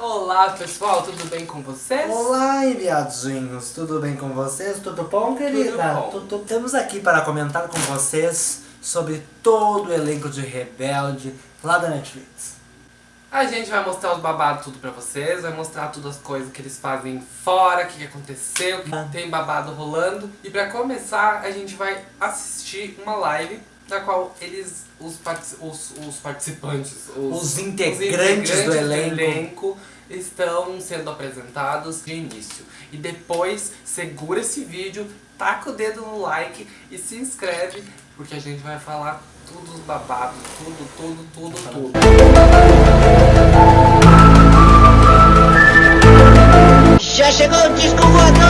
Olá pessoal, tudo bem com vocês? Olá, enviadinhos, tudo bem com vocês? Tudo bom, querida? bom. Tudo- Estamos aqui para comentar com vocês sobre todo o elenco de Rebelde lá da Netflix. A gente vai mostrar os babados tudo pra vocês, vai mostrar todas as coisas que eles fazem fora, o que que aconteceu, o que Ah. tem babado rolando. E pra começar, a gente vai assistir uma live na qual eles, os, partici- os, os participantes, os, Os integrantes do elenco. elenco estão sendo apresentados de início. E depois, segura esse vídeo, taca o dedo no like e se inscreve, porque a gente vai falar tudo os babados, tudo, tudo, tudo, tudo. Já chegou o disco voador!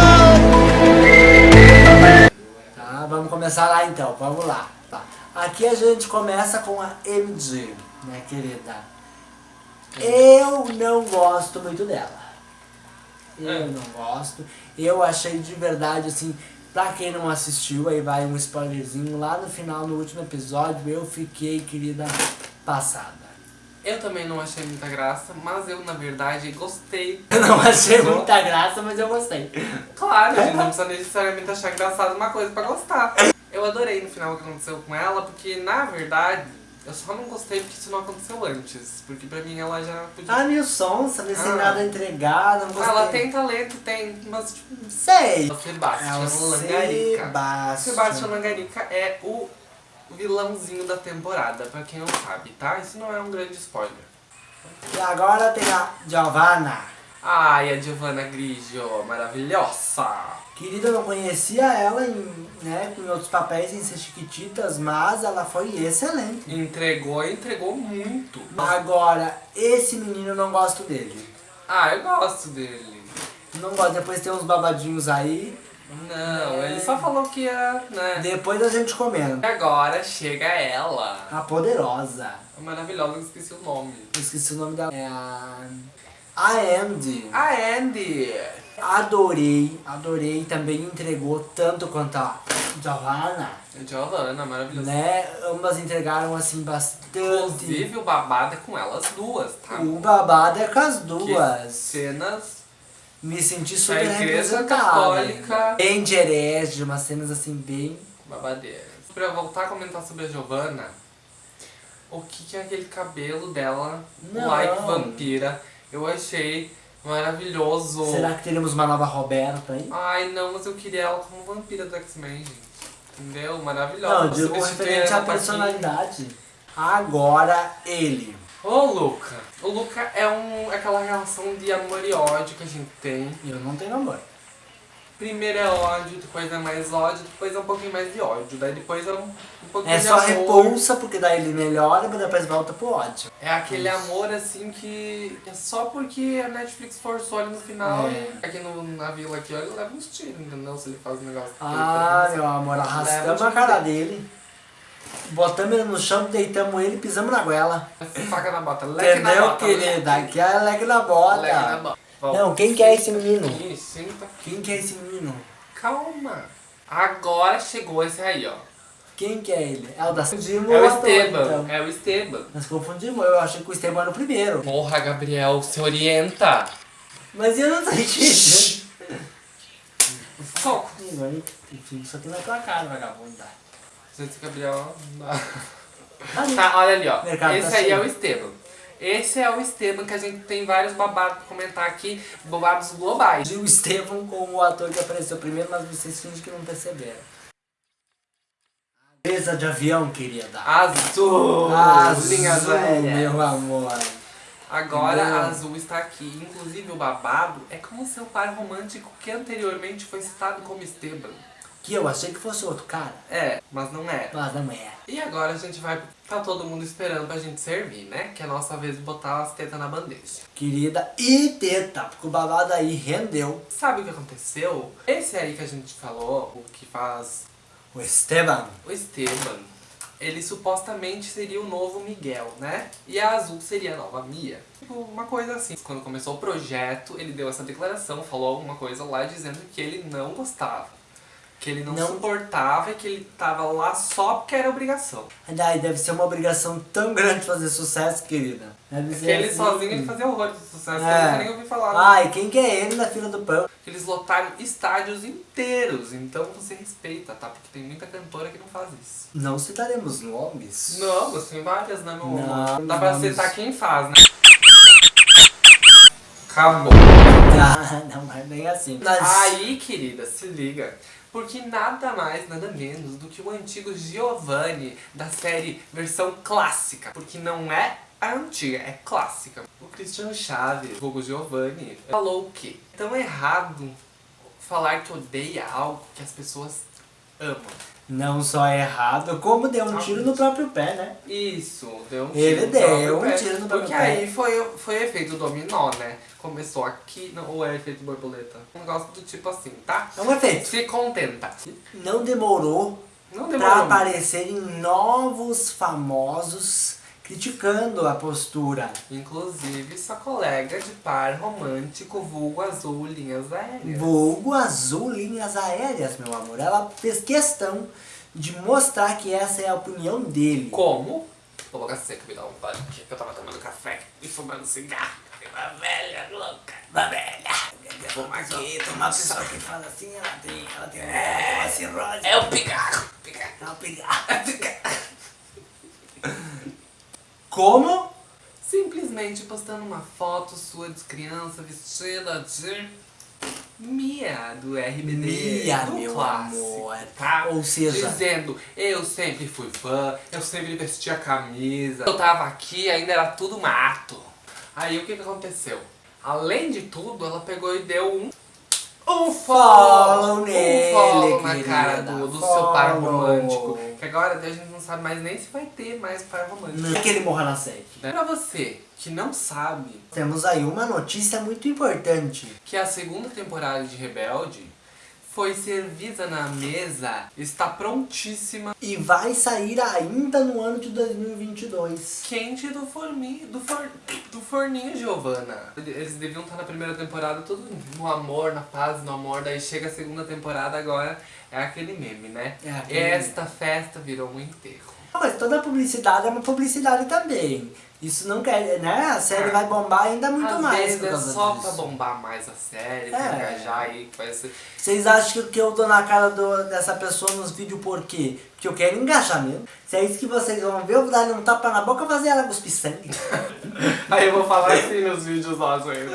Tá, vamos começar lá então, vamos lá. Aqui a gente começa com a MG, né, querida? Eu não gosto muito dela. Eu É. não gosto. Eu achei de verdade, assim, pra quem não assistiu, aí vai um spoilerzinho. Lá no final, no último episódio, eu fiquei, querida, passada. Eu também não achei muita graça, mas eu, na verdade, gostei. Eu não achei muita graça, mas eu gostei. Claro, a gente não precisa necessariamente achar engraçado uma coisa pra gostar. Eu adorei no final o que aconteceu com ela, porque, na verdade, eu só não gostei porque isso não aconteceu antes. Porque pra mim ela já podia... A Nilson, sabe, sem Ah. nada a entregar, não gostei. ela tem talento, tem, mas tipo... Sei. O Sebastião É o Langarica. Sebastião. Sebastião Langarica é o vilãozinho da temporada, pra quem não sabe, tá? Isso não é um grande spoiler. E agora tem a Giovanna. Ai, a Giovanna Grigio, maravilhosa! Querida, eu não conhecia ela em, né, em outros papéis em ser Chiquititas, mas ela foi excelente. Entregou, entregou muito. Agora, esse menino eu não gosto dele. Ah, eu gosto dele. Não gosto, depois tem uns babadinhos aí. Não, É. ele só falou que ia, né? Depois a gente comenta. E agora chega ela. A poderosa. A maravilhosa, eu esqueci o nome. Eu esqueci o nome dela. É a. A Andy. A Andy. Adorei, adorei. Também entregou tanto quanto a Giovanna. A Giovanna, maravilhosa. Né? Ambas entregaram assim bastante. Inclusive o babado é com elas duas, tá? O babado é com as Que duas. cenas Me senti super Da Igreja. Católica. Bem de herege, umas cenas assim bem... babadeiras. Pra voltar a comentar sobre a Giovanna, o que, que é aquele cabelo dela, Não. like vampira, eu achei maravilhoso. Será que teremos uma nova Roberta aí? Ai, não, mas eu queria ela como vampira do X-Men, gente. Entendeu? Maravilhosa. Não, digo referente à personalidade. Agora ele. Ô, Luca. O Luca é um, aquela relação de amor e ódio que a gente tem. Eu não tenho amor. Primeiro é ódio, depois é mais ódio, depois é um pouquinho mais de ódio. Daí depois é um, um pouquinho É de só amor. repulsa, porque daí ele melhora, mas depois volta pro ódio. É aquele amor assim que é só porque a Netflix forçou ali no final. É. e Aqui no, na vila aqui, ó, ele leva uns tiros, entendeu? Se ele faz um negócio. Ah, meu amor, arrastamos a cara dele. Botamos ele no chão, deitamos ele e pisamos na goela. Faca na bota, leque na Entendeu, bota. querida? Aqui é leque na bota. Leque na bota. Não, quem que é esse menino? Isso, senta. Quem que é esse menino? Calma. Agora chegou esse aí, ó. Quem que é ele? É o da Confundimos É o ator, Esteban. então. É o Esteban. Nós confundimos, eu achei que o Esteban era o primeiro. Porra, Gabriel, se orienta. Mas eu não tô entendendo. Foco. Enfim, isso aqui na tua cara, vagabunda. Gente, Gabriel. Ali. Tá, olha ali, ó. Mercado Esse tá aí é cheio. o Esteban. Esse é o Esteban que a gente tem vários babados pra comentar aqui, babados globais. E o Esteban como o ator que apareceu primeiro, mas vocês fingem que não perceberam. Mesa de avião, querida. Azul! Azul, linhas meu amor. Agora Não. a Azul está aqui. Inclusive o babado é com o seu par romântico que anteriormente foi citado como Esteban. Que eu achei que fosse outro cara, É, mas não é. mas não é. E agora a gente vai. Tá todo mundo esperando pra gente servir, né? Que é a nossa vez de botar as tetas na bandeja. Querida e teta, porque o babado aí rendeu. Sabe o que aconteceu? Esse aí que a gente falou, o que faz O Esteban. o Esteban, ele supostamente seria o novo Miguel, né? E a Azul seria a nova Mia. Tipo, uma coisa assim. Quando começou o projeto, ele deu essa declaração, falou alguma coisa lá dizendo que ele não gostava. Que ele não, Não. suportava e que ele tava lá só porque era obrigação. Ai, deve ser uma obrigação tão grande fazer sucesso, querida. Deve Porque ser ele assim. sozinho ele fazia horrores de sucesso, É. eu nem ouvi falar. né? Ai, quem que é ele na fila do pão? Eles lotaram estádios inteiros, então você respeita, tá? Porque tem muita cantora que não faz isso. Não citaremos nomes. Não, mas tem várias, né, meu amor? Não, Dá pra não. citar quem faz, né? Acabou. Ah, não, mas bem assim. Mas, Aí, querida, se liga. Porque nada mais, nada menos do que o antigo Giovanni da série versão clássica. Porque não é a antiga, é clássica. O Cristiano Chaves, Hugo Giovanni, falou o quê? É tão errado falar que odeia algo que as pessoas amam. Não só é errado, como deu um tiro no próprio pé, né? Isso, deu um Ele tiro no deu próprio um pé. tiro no próprio Porque pé. aí foi, foi efeito dominó, né? Começou aqui, não, ou é efeito borboleta? Um negócio do tipo assim, tá? É um efeito. Se contenta. Não demorou Não pra demorou muito. aparecerem novos famosos criticando a postura. Inclusive, sua colega de par romântico, vulgo azul, linhas aéreas. Vulgo azul linhas aéreas, meu amor. Ela fez questão de mostrar que essa é a opinião dele. Como? Vou boca seca, me dá um banho aqui, que eu tava tomando café e fumando cigarro. Uma velha louca. Uma velha. Fuma aqui, Uma toma pessoa que fala assim, ela tem, ela tem uma cirrose. É o pigarro. Pigarro. Ela pegar. Como? Simplesmente postando uma foto sua de criança vestida de Mia do RBD. Mia, do meu clássico, amor. Tá? Ou seja- Dizendo, eu sempre fui fã, eu sempre vestia camisa, eu tava aqui ainda era tudo mato. Aí o que, que aconteceu? Além de tudo, ela pegou e deu um. Um Follow um nele, follow na cara do, do seu par follow. romântico. Que agora a gente não sabe mais nem se vai ter mais par romântico. Não é que ele morra na sede. Pra você que não sabe Temos aí uma notícia muito importante. que a segunda temporada de Rebelde foi servida na mesa, está prontíssima, E vai sair ainda no ano de 2022. quente do forninho, do, for, do forninho, Giovana. Eles deviam estar na primeira temporada tudo no amor, na paz, no amor, daí chega a segunda temporada agora, é aquele meme, né? É aquele Esta festa virou um enterro. Mas toda publicidade é uma publicidade também. Isso não quer, né? A série vai bombar ainda muito Às mais vezes é só disso. pra bombar mais a série, pra É. engajar aí, vai ser... Vocês acham que eu dou na cara do- dessa pessoa nos vídeos por quê? Porque eu quero engajamento. Se é isso que vocês vão ver, eu vou dar um tapa na boca e fazer ela cuspir sangue. Aí eu vou falar assim nos vídeos nossos ainda.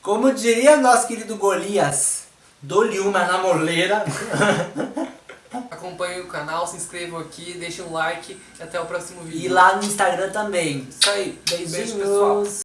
Como diria nosso querido Golias, dou-lhe uma na moleira. Acompanhem o canal, se inscrevam aqui, deixem um like e até o próximo vídeo. e lá no Instagram também. Isso aí. Beijo, Beijinhos. pessoal.